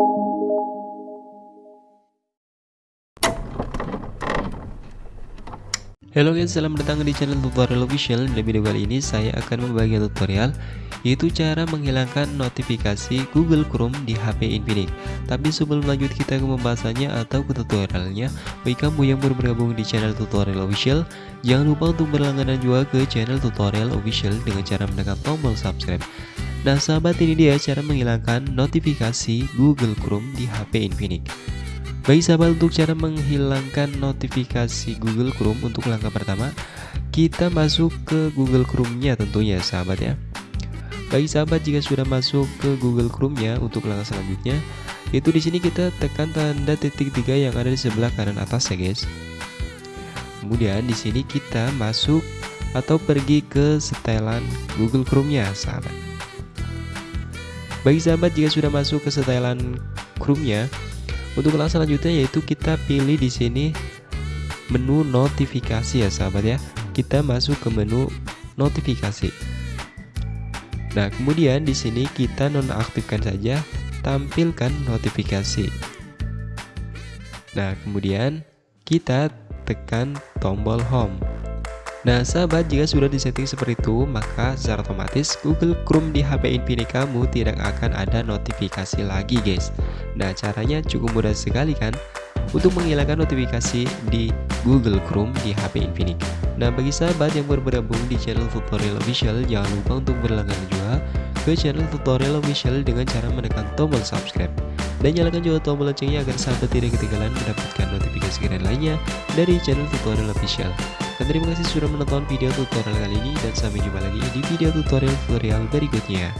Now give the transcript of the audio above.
Halo guys, selamat datang di channel tutorial official. Di video kali ini saya akan membagi tutorial Yaitu cara menghilangkan notifikasi Google Chrome di HP Infinix. Tapi sebelum lanjut kita ke pembahasannya atau ke tutorialnya. Bagi kamu yang baru bergabung di channel tutorial official Jangan lupa untuk berlangganan juga ke channel tutorial official Dengan cara menekan tombol subscribe Nah sahabat ini dia cara menghilangkan notifikasi Google Chrome di HP Infinix Baik sahabat untuk cara menghilangkan notifikasi Google Chrome untuk langkah pertama kita masuk ke Google Chrome-nya tentunya sahabat ya. Baik sahabat jika sudah masuk ke Google Chrome-nya untuk langkah selanjutnya itu di sini kita tekan tanda titik tiga yang ada di sebelah kanan atas ya guys. Kemudian di sini kita masuk atau pergi ke setelan Google Chrome-nya sahabat. Baik sahabat jika sudah masuk ke setelan Chrome-nya untuk langkah selanjutnya yaitu kita pilih di sini menu notifikasi ya sahabat ya. Kita masuk ke menu notifikasi. Nah, kemudian di sini kita nonaktifkan saja tampilkan notifikasi. Nah, kemudian kita tekan tombol home. Nah sahabat jika sudah disetting seperti itu maka secara otomatis Google Chrome di HP Infinix kamu tidak akan ada notifikasi lagi guys. Nah caranya cukup mudah sekali kan? Untuk menghilangkan notifikasi di Google Chrome di HP Infinix Nah bagi sahabat yang baru bergabung di channel tutorial official jangan lupa untuk berlangganan juga ke channel tutorial official dengan cara menekan tombol subscribe. Dan nyalakan juga tombol loncengnya agar sahabat tidak ketinggalan mendapatkan notifikasi keren lainnya dari channel tutorial official. Dan terima kasih sudah menonton video tutorial kali ini dan sampai jumpa lagi di video tutorial tutorial berikutnya.